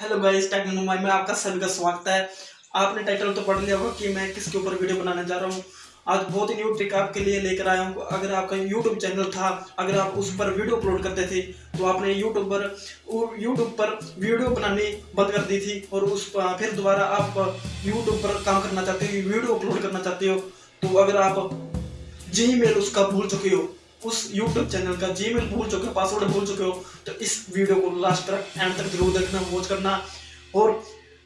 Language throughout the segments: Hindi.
हेलो गाइस टेक मुंबई में आपका सभी का स्वागत है। आपने टाइटल तो पढ़ लिया होगा कि मैं किसके ऊपर वीडियो बनाने जा रहा हूँ। आज बहुत ही न्यू ट्रिक आपके लिए लेकर आया हूँ। अगर आपका यूट्यूब चैनल था, अगर आप उस पर वीडियो अपलोड करते थे तो आपने यूट्यूब पर यूट्यूब पर वीडियो बनानी बंद कर दी थी और उस पर फिर दोबारा आप यूट्यूब पर काम करना चाहते हो वीडियो अपलोड करना चाहते हो तो अगर आप जी मेल उसका भूल चुके हो उस YouTube चैनल का जी मेल भूल चुके हो पासवर्ड भूल चुके हो तो इस वीडियो को लास्ट तक एंड तक ज़रूर देखना वॉच करना और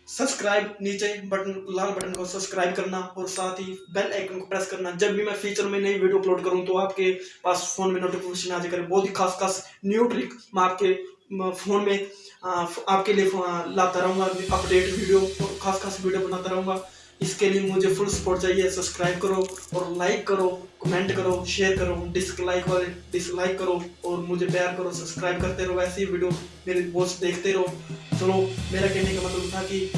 सब्सक्राइब नीचे बटन लाल बटन को सब्सक्राइब करना और साथ ही बेल आइकन को प्रेस करना। जब भी मैं फ्यूचर में नई वीडियो अपलोड करूँ तो आपके पास फ़ोन में नोटिफिकेशन आ जाएगा बहुत ही खास खास न्यू ट्रिक मैं आपके फ़ोन में आपके लिए लाता रहूँगा अपडेट वीडियो और खास खास वीडियो बनाता रहूँगा। इसके लिए मुझे फुल सपोर्ट चाहिए। सब्सक्राइब करो और लाइक करो कमेंट करो शेयर करो डिसलाइक वाले डिसलाइक करो और मुझे प्यार करो सब्सक्राइब करते रहो। ऐसी वीडियो मेरे पोस्ट देखते रहो। चलो, मेरा कहने का मतलब था कि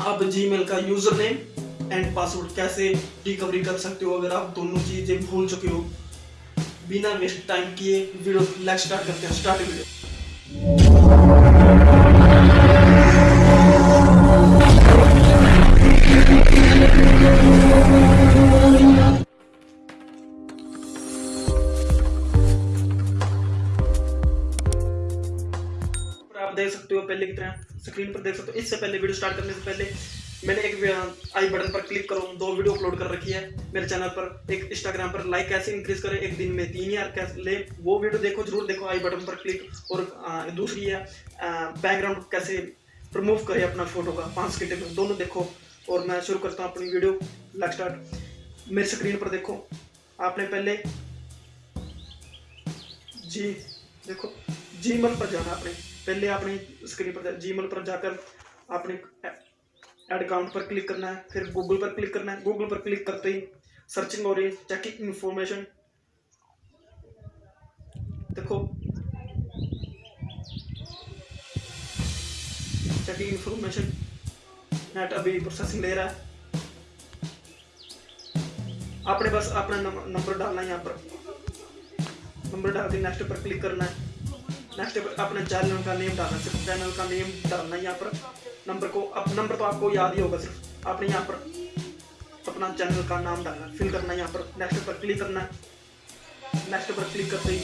आप जी का यूज़र नेम एंड पासवर्ड कैसे रिकवरी कर सकते हो अगर आप दोनों चीज़ें भूल चुके हो? बिना वेस्ट टाइम किए वीडियो लाइक स्टार्ट करते हैं। स्टार्ट वीडियो आप देख सकते हो पहले की तरह स्क्रीन पर देख सकते हो। इससे पहले वीडियो स्टार्ट करने से पहले मैंने एक आई बटन पर क्लिक करो। दो वीडियो अपलोड कर रखी है मेरे चैनल पर। एक इंस्टाग्राम पर लाइक कैसे इंक्रीज करें? एक दिन में तीन यार कैसे ले? वो वीडियो देखो, ज़रूर देखो आई बटन पर क्लिक और दूसरी है बैकग्राउंड कैसे रिमूव करें अपना फ़ोटो का। पाँच घंटे में दोनों देखो और मैं शुरू करता हूँ अपनी वीडियो लाइक स्टार्ट मेरी स्क्रीन पर देखो। आपने पहले जी, देखो, जी मन पर जाना आपने पहले आपने स्क्रीन पर जी पर जाकर आपने एड अकाउंट पर क्लिक करना है, फिर गूगल पर क्लिक करना है। गूगल पर क्लिक करते ही सर्चिंग हो रही है चेकिंग इंफॉर्मेशन देखो। चेकिंग इंफॉर्मेशन नेट अभी प्रोसेसिंग ले रहा है। आपने बस अपना नंबर डालना है यहाँ पर। नंबर डाल के नेक्स्ट पर क्लिक करना है। नेक्स्ट अपने चैनल का नेम डालना सिर्फ़। चैनल का नेम डालना यहाँ पर। नंबर को अब नंबर तो आपको याद ही होगा सिर्फ़। आपने यहाँ पर अपना चैनल का नाम डालना फिल करना यहाँ पर। नेक्स्ट पर क्लिक करना। नेक्स्ट पर क्लिक करते ही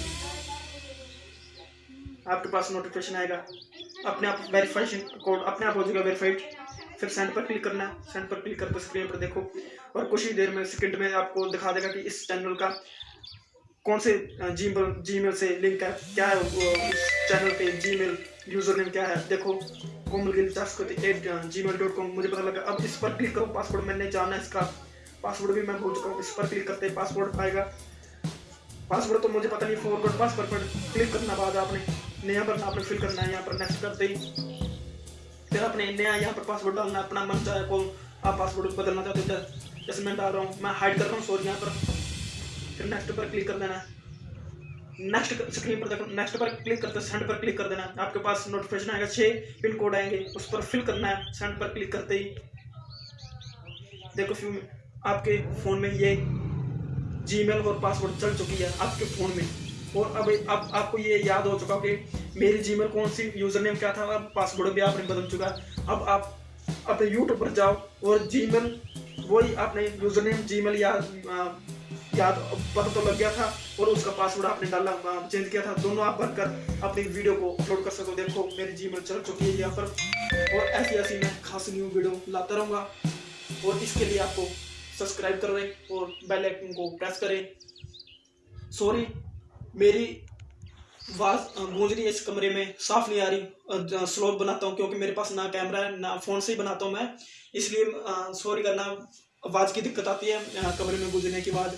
आपके पास नोटिफिकेशन आएगा। अपने आप वेरीफाइशन कोड अपने आप हो जाएगा वेरीफाइड फिर सेंड पर क्लिक करना। सेंड पर क्लिक करके स्क्रीन पर देखो। और कुछ ही देर में सेकंड में आपको दिखा देगा कि इस चैनल का कौन से जी मेल से लिंक है क्या है उस चैनल पे जी मेल यूज़र नेम क्या है? देखो Komal Gill at Gmail dot com मुझे पता लगा, अब इस पर क्लिक करो पासवर्ड मैंने जाना इसका। पासवर्ड भी मैं भूल चुका हूँ, इस पर क्लिक करते पासवर्ड आएगा। पासवर्ड तो मुझे पता नहीं फॉरवर्ड पासवर्ड पर क्लिक करना बाद आपने, नया भरना आपने फिल करना है, यहाँ पर नेक्स्ट करते ही। फिर अपने नया यहाँ पर पासवर्ड डालना अपना मन चाहे कौन, आप पासवर्ड बदलना चाहते हो, जैसे मैं डाल रहा हूँ, मैं हाइड कर रहा हूँ सॉरी यहाँ पर। फिर नेक्स्ट पर क्लिक कर देना। नेक्स्ट स्क्रीन पर देखो नेक्स्ट पर क्लिक करते सेंड पर क्लिक कर देना। आपके पास नोटिफिकेशन आएगा छः पिन कोड आएँगे, उस पर फिल करना है सेंड पर क्लिक करते ही। देखो फिर आपके फ़ोन में ये जीमेल और पासवर्ड चल चुकी है आपके फ़ोन में। और अब अब आपको ये याद हो चुका कि मेरी जीमेल कौन सी यूज़र नेम क्या था अब पासवर्ड भी आपने बदल चुका अब आप अपने यूट्यूब पर जाओ और जीमेल वही आपने यूज़र नेम जीमेल या याद पता तो लग गया था और उसका पासवर्ड आपने डाला चेंज किया था। दोनों आप भरकर अपनी वीडियो को अपलोड कर सको। देखो, मेरी जी चल चुकी है यहाँ पर। और ऐसी ऐसी मैं खास न्यू वीडियो लाता रहूँगा। और इसके लिए आपको सब्सक्राइब कर रहे और बेल आइकन को प्रेस करें। सॉरी मेरी आवाज़ गूंज रही है इस कमरे में साफ़ नहीं आ रही। स्लो बनाता हूँ क्योंकि मेरे पास ना कैमरा है, ना फ़ोन से ही बनाता हूँ मैं। इसलिए सॉरी करना आवाज़ की दिक्कत आती है कमरे में गुजरने के बाद।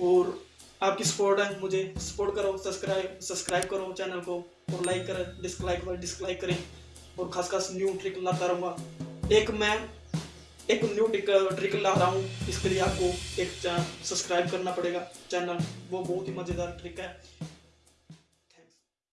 और आपकी सपोर्ट है, मुझे सपोर्ट करो सब्सक्राइब सब्सक्राइब करो चैनल को और लाइक करें डिसलाइक करें डिसलाइक करें और खास खास न्यू ट्रिक लाता रहूँगा। एक मैं एक न्यू ट्रिक ट्रिक ला रहा हूँ, इसके लिए आपको एक सब्सक्राइब करना पड़ेगा। चैनल वो बहुत ही मज़ेदार ट्रिक है।